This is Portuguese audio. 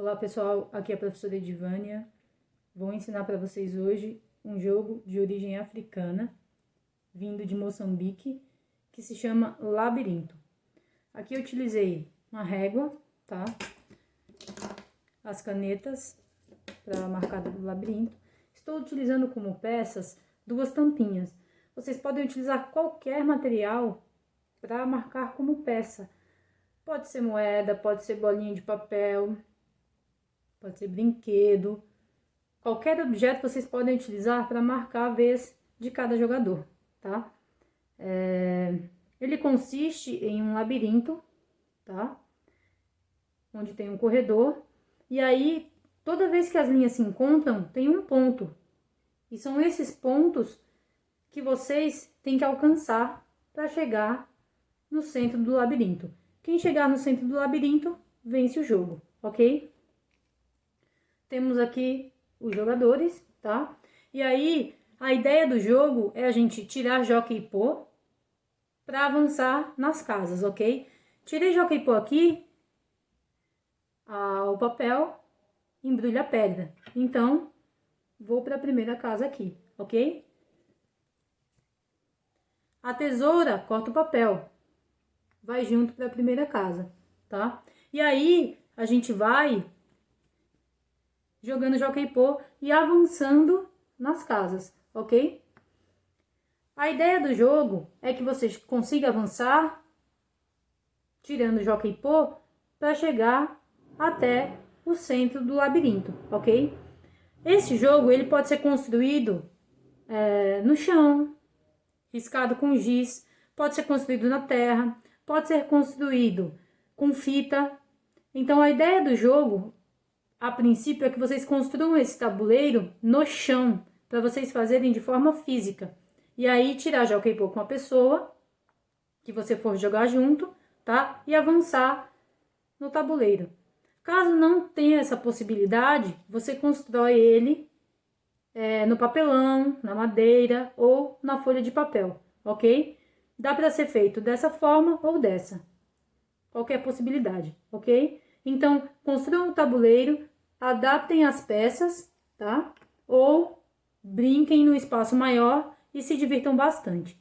Olá pessoal, aqui é a professora Edivânia. Vou ensinar para vocês hoje um jogo de origem africana, vindo de Moçambique, que se chama Labirinto. Aqui eu utilizei uma régua, tá? As canetas para marcar do labirinto. Estou utilizando como peças duas tampinhas. Vocês podem utilizar qualquer material para marcar como peça. Pode ser moeda, pode ser bolinha de papel, pode ser brinquedo, qualquer objeto vocês podem utilizar para marcar a vez de cada jogador, tá? É, ele consiste em um labirinto, tá? Onde tem um corredor, e aí, toda vez que as linhas se encontram, tem um ponto. E são esses pontos que vocês têm que alcançar para chegar no centro do labirinto. Quem chegar no centro do labirinto, vence o jogo, ok? Temos aqui os jogadores, tá? E aí, a ideia do jogo é a gente tirar jockey e pô para avançar nas casas, ok? Tirei jockey e pô aqui, ah, o papel embrulha a pedra. Então, vou para a primeira casa aqui, ok? A tesoura corta o papel, vai junto para a primeira casa, tá? E aí, a gente vai jogando Jockey-Pô e avançando nas casas, ok? A ideia do jogo é que você consiga avançar tirando Jockey-Pô para chegar até o centro do labirinto, ok? Esse jogo ele pode ser construído é, no chão, riscado com giz, pode ser construído na terra, pode ser construído com fita. Então a ideia do jogo a princípio é que vocês construam esse tabuleiro no chão, para vocês fazerem de forma física. E aí tirar já o K-pop com a pessoa que você for jogar junto, tá? E avançar no tabuleiro. Caso não tenha essa possibilidade, você constrói ele é, no papelão, na madeira ou na folha de papel, ok? Dá para ser feito dessa forma ou dessa. Qualquer possibilidade, ok? Então, construam o tabuleiro, adaptem as peças, tá? Ou brinquem no espaço maior e se divirtam bastante.